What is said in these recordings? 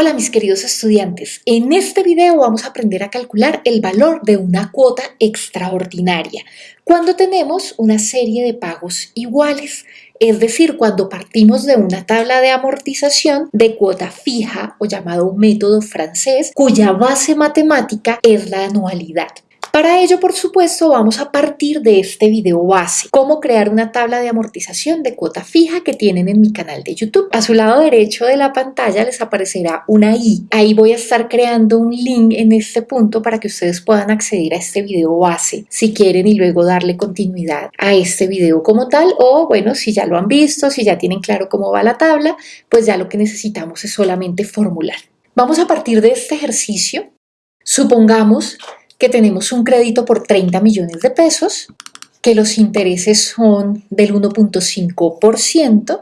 Hola mis queridos estudiantes, en este video vamos a aprender a calcular el valor de una cuota extraordinaria cuando tenemos una serie de pagos iguales, es decir, cuando partimos de una tabla de amortización de cuota fija o llamado método francés, cuya base matemática es la anualidad. Para ello, por supuesto, vamos a partir de este video base, cómo crear una tabla de amortización de cuota fija que tienen en mi canal de YouTube. A su lado derecho de la pantalla les aparecerá una i. Ahí voy a estar creando un link en este punto para que ustedes puedan acceder a este video base si quieren y luego darle continuidad a este video como tal o bueno, si ya lo han visto, si ya tienen claro cómo va la tabla, pues ya lo que necesitamos es solamente formular. Vamos a partir de este ejercicio. Supongamos que tenemos un crédito por 30 millones de pesos, que los intereses son del 1.5%,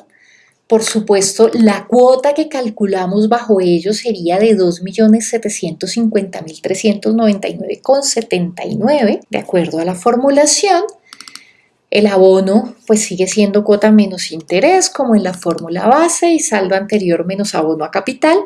por supuesto, la cuota que calculamos bajo ello sería de 2.750.399,79, de acuerdo a la formulación. El abono pues sigue siendo cuota menos interés como en la fórmula base y saldo anterior menos abono a capital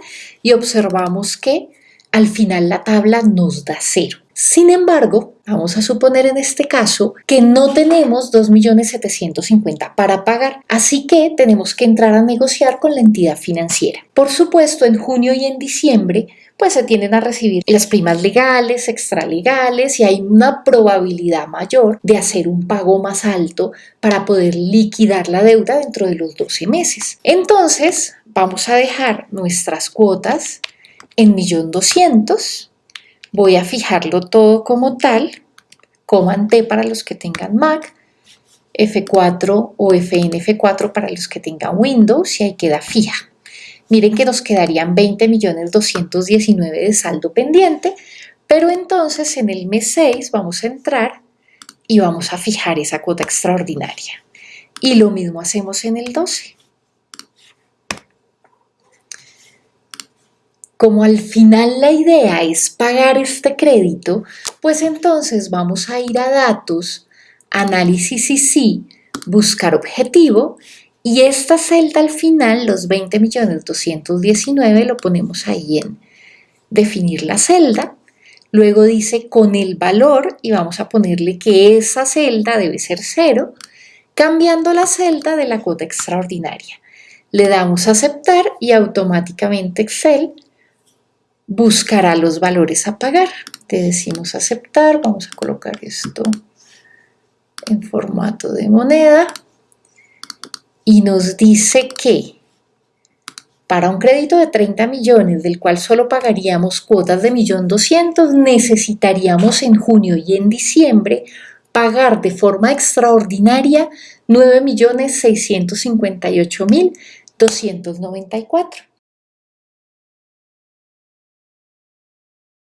y observamos que al final la tabla nos da cero. Sin embargo, vamos a suponer en este caso que no tenemos 2.750.000 para pagar, así que tenemos que entrar a negociar con la entidad financiera. Por supuesto, en junio y en diciembre pues se tienden a recibir las primas legales, extralegales y hay una probabilidad mayor de hacer un pago más alto para poder liquidar la deuda dentro de los 12 meses. Entonces, vamos a dejar nuestras cuotas en 1.200.000 Voy a fijarlo todo como tal, Command T para los que tengan Mac, F4 o FNF4 para los que tengan Windows y ahí queda fija. Miren que nos quedarían 20.219 de saldo pendiente, pero entonces en el mes 6 vamos a entrar y vamos a fijar esa cuota extraordinaria. Y lo mismo hacemos en el 12. Como al final la idea es pagar este crédito, pues entonces vamos a ir a datos, análisis y sí, buscar objetivo y esta celda al final, los 20.219, lo ponemos ahí en definir la celda. Luego dice con el valor y vamos a ponerle que esa celda debe ser cero, cambiando la celda de la cuota extraordinaria. Le damos a aceptar y automáticamente Excel buscará los valores a pagar. Te decimos aceptar, vamos a colocar esto en formato de moneda y nos dice que para un crédito de 30 millones, del cual solo pagaríamos cuotas de 1.200.000, necesitaríamos en junio y en diciembre pagar de forma extraordinaria 9.658.294.